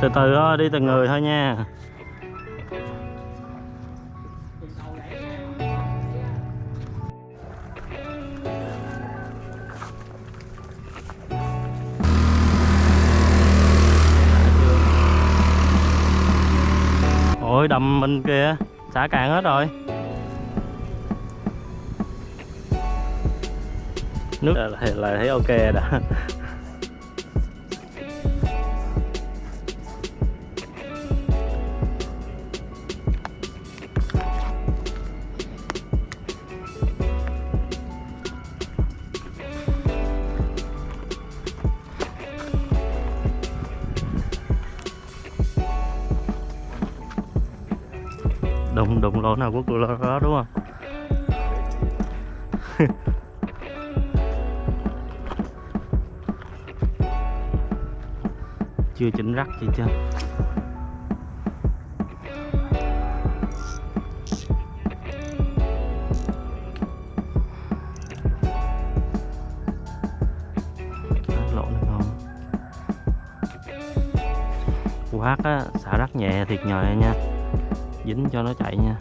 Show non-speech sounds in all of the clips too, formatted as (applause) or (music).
từ từ thôi đi từng người thôi nha. Ôi đầm bên kia xả cạn hết rồi. Nước. Là, là thấy ok đã (laughs) đụng đụng lỗ nào của lỗ đó, đúng không? (laughs) Chưa chỉnh rắc gì chưa? Quá lỗ này ngon. Á, xả rắc nhẹ thiệt nhòi nha dính cho nó chạy nha.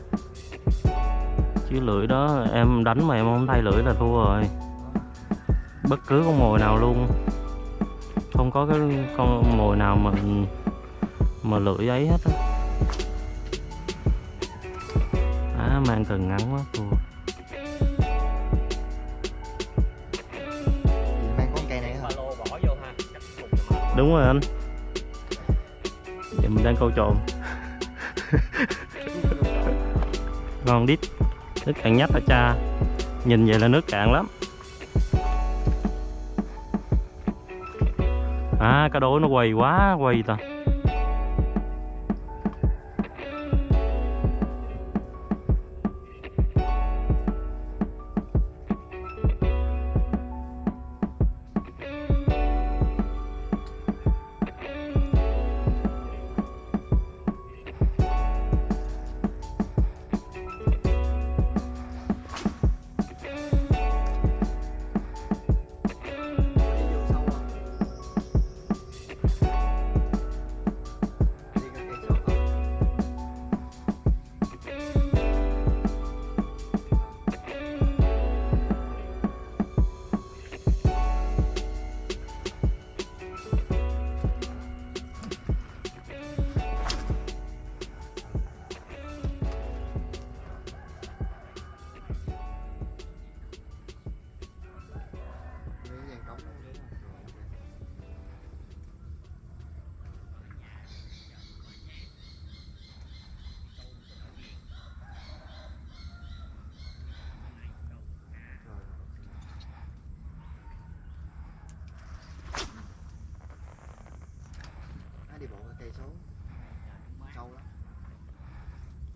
Chứ lưỡi đó em đánh mà em không thay lưỡi là thua rồi. Bất cứ con mồi nào luôn. Không có cái con mồi nào mà mà lưỡi ấy hết á. À, mang cần ngắn quá thua. Mang con cây này hả? Đúng rồi anh. Giờ mình đang câu trộm (laughs) ngon đít. Nước cạn nhách hả cha. Nhìn vậy là nước cạn lắm. À cá đối nó quầy quá, quầy ta.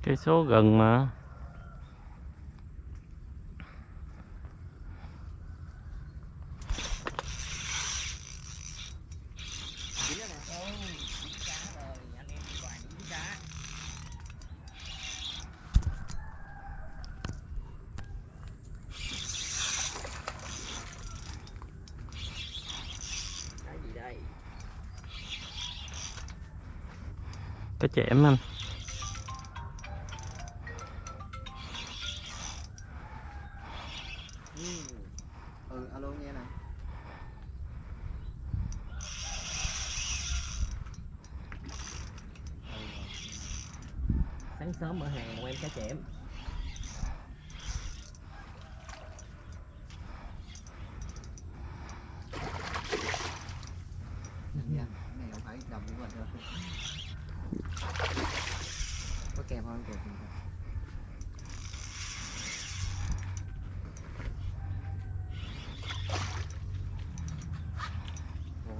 Cây số gần mà. Cá chẽm anh. Sớm mở hàng một em cá chẽm của có kèm không? Ồ,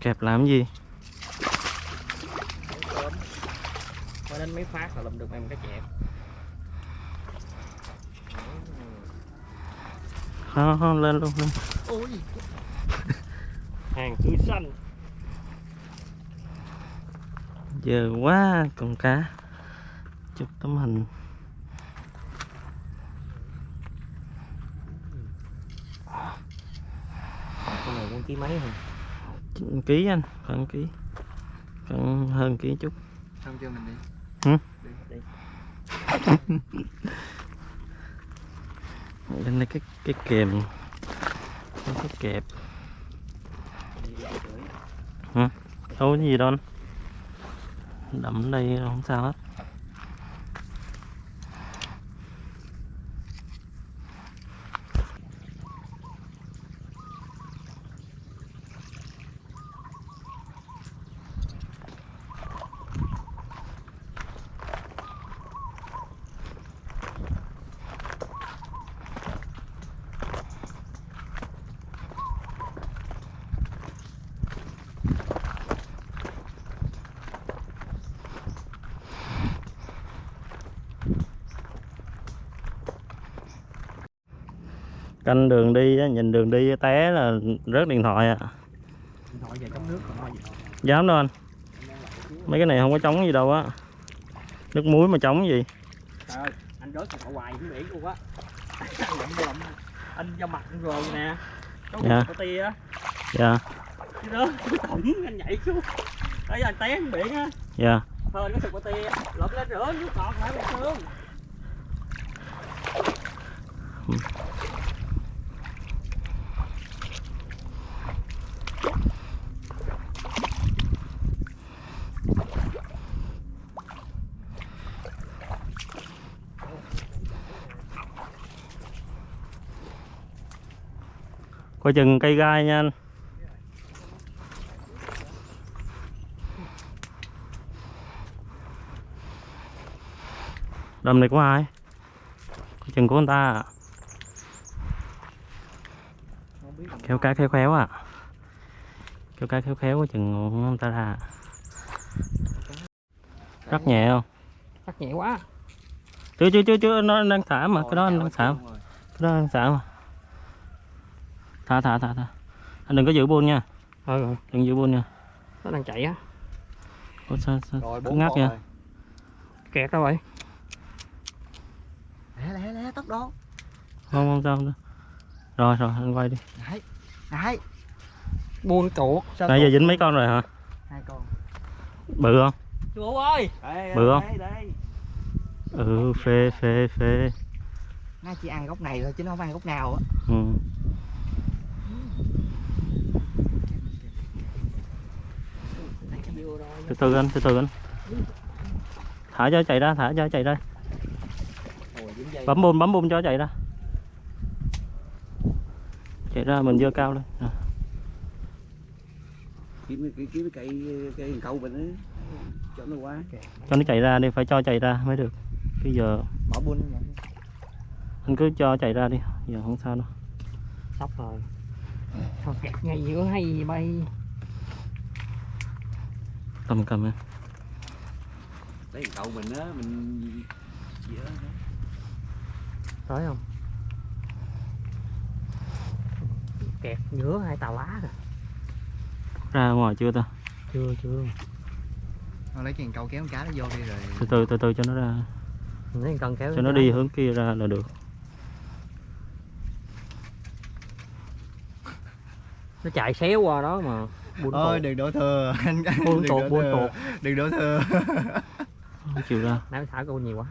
kẹp làm gì sáng sớm mới đến mấy phát là lụm được em cá chẽm không, không lên luôn lên. ôi. (laughs) Hàng tươi xanh. Giờ quá con cá. Chụp tấm hình. Con này con ký mấy hả? Ký anh khoảng ký. Khoảng hơn ký chút. Xong chưa mình đi Hử? lên đây cái cái kèm. Cái kẹp hả? Đâu có gì đâu anh. Đậm đây không sao hết. Canh đường đi nhìn đường đi té là rớt điện thoại à nước còn nói gì? Đâu dám đâu anh. Mấy cái này không có chống gì đâu á. Nước muối mà chống gì. Trời ơi anh rớt còn hoài xuống biển luôn á. (laughs) Anh cho mặt rồi nè. Có Dạ. dạ. có tia. Á dạ. Chứ đó tổng anh nhảy xuống. Thấy anh té xuống biển á. Dạ. Thôi sụp có tia. Lên rửa nước ngọt phải coi chừng cây gai nha anh. Đầm này của ai? Coi chừng của người ta à. kéo cá khéo khéo à kéo cá khéo khéo chừng người ta ra. Rất nhẹ không? Chắc nhẹ quá. Chưa chưa chưa chưa nó đang xả mà cái đó anh đang xả Rồi. cái đó đang xả mà thả thả thả thả anh đừng có giữ buôn nha. Ừ rồi. Đừng giữ buôn nha. Nó đang chạy á. Ủa, sao, sao, rồi bốn ngắt nha. rồi. Kẹt đâu vậy? Lẹ lẹ lẹ tốc độ. Không không sao không rồi rồi anh quay đi. Đấy đấy. Buông chuột nãy giờ dính mấy con rồi hả? Hai con. Bự không? Chuột ơi! Đây, Bự không? đây, đây. ừ phê phê phê. Nó chỉ ăn gốc này thôi chứ nó không ăn gốc nào á. Ừ. Vừa rồi từ từ anh từ từ anh. Thả cho chạy ra thả cho chạy ra. Bấm bùm bấm bùm cho chạy ra. Chạy ra mình dơ cao lên. À. kiếm cái kiếm cái cây cây câu mình á. Cho nó quá cho nó chạy ra đi phải cho chạy ra mới được. Bây giờ mở buôn anh cứ cho chạy ra đi giờ không sao đâu. Sắp rồi. Thôi kẹt ngay giữa hay gì bay cầm cầm em. Lấy cậu mình á mình dỡ tới không? Kẹt giữa hai tàu lá rồi ra ngoài chưa ta? Chưa chưa. Nó lấy chèn câu kéo con cá nó vô đi rồi. Từ từ từ từ cho nó ra. Thấy cần kéo cho nó đi hướng kia ra là được. Nó chạy xéo qua đó mà buôn ôi đừng đổ thừa. (laughs) Anh buôn đổ buôn tuột đừng đổ thừa. Không chịu ra. Nãy thả câu nhiều quá.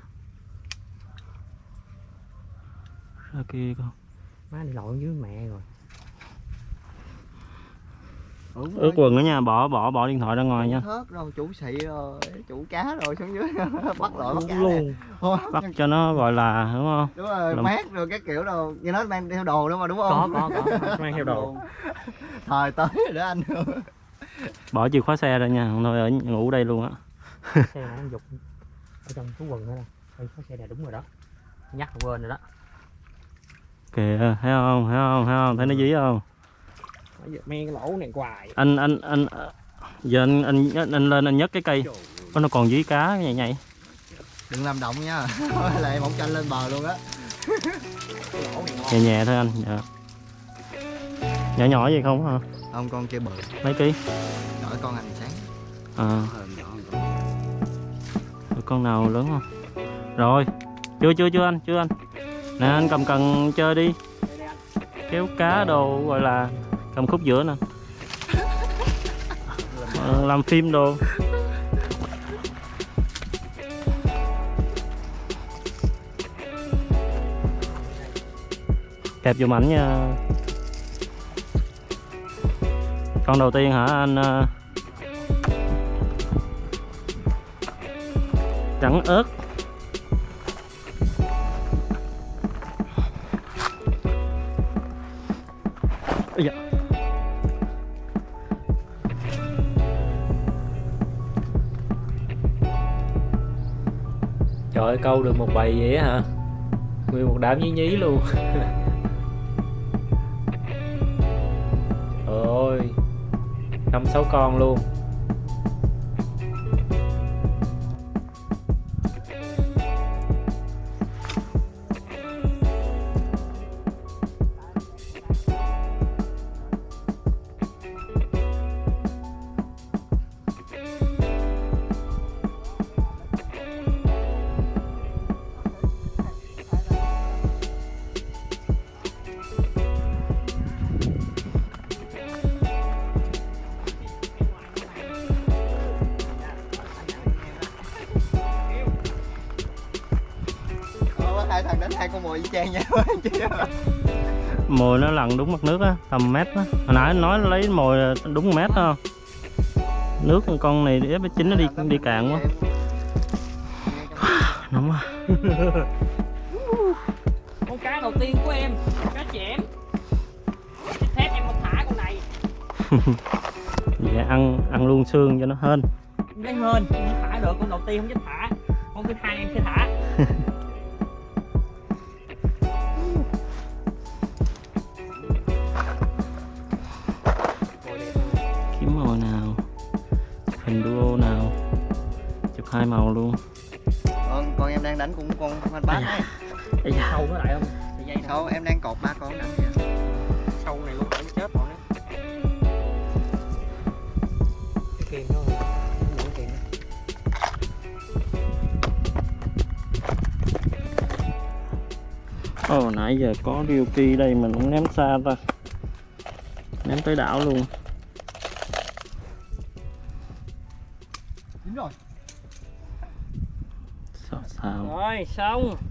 Ra kia con. Má đi lội dưới mẹ rồi Đúng ướt quần ở nhà bỏ bỏ bỏ điện thoại ra ngoài nha. thớt rồi chủ xị rồi chủ cá rồi xuống dưới (laughs) bắt lội bắt cá luôn. Thôi, bắt cho nó gọi là đúng không? Đúng rồi Làm- mát rồi các kiểu đâu như nó mang theo đồ nữa mà đúng có không có có mang theo đồ. Thời tới rồi đó anh. (laughs) Bỏ chìa khóa xe ra nha không thôi ở ngủ đây luôn á. Xe (laughs) anh dục ở trong túi quần nữa nè. Ê, có xe này đúng rồi đó. Nhắc quên rồi đó. Kìa thấy không thấy không thấy không? Thấy nó dí không Cái lỗ này hoài. Anh anh anh giờ anh anh, anh, anh lên anh nhấc cái cây. Nó còn dí cá nhảy nhảy. Đừng làm động nha. (laughs) Lại mỏng chanh lên bờ luôn á. Nhẹ nhẹ thôi anh dạ. nhỏ nhỏ gì không hả? Không con kia bự. Mấy ký? Đợi con hành sáng. À. Ờ, nhỏ Rồi con nào lớn không? Rồi. Chưa chưa chưa anh chưa anh. Nè anh cầm cần chơi đi. Kéo cá đồ gọi là cầm khúc giữa nè. Ờ, làm phim đồ. Kẹp dùm ảnh nha. Con đầu tiên hả anh ờ? trắng ớt. Ơi, câu được một bầy vậy hả? Nguyên một đám nhí nhí luôn. (laughs) Trời ơi, Năm sáu con luôn. Hai con mồi nó lặn đúng mặt nước á tầm mét á. Hồi nãy nói lấy mồi đúng mét không? Nước con này f chín nó đi đi cạn quá. (sighs) Nóng quá. (laughs) Con cá đầu tiên của em cá chẽm thép em không thả con này. (laughs) Dạ ăn ăn luôn xương cho nó hên. Lấy hên không thả được con đầu tiên không dám thả. Con thứ hai em sẽ thả hai màu luôn. Con con em đang đánh cũng con con bát ấy Ây da. sâu nó lại không? Thì dây sau em đang cột ba con đánh kìa sâu này luôn phải chết rồi đó cái kiềm rồi cái kiềm. Ồ nãy giờ có Ryuki đây mình cũng ném xa ta. Ném tới đảo luôn này xong.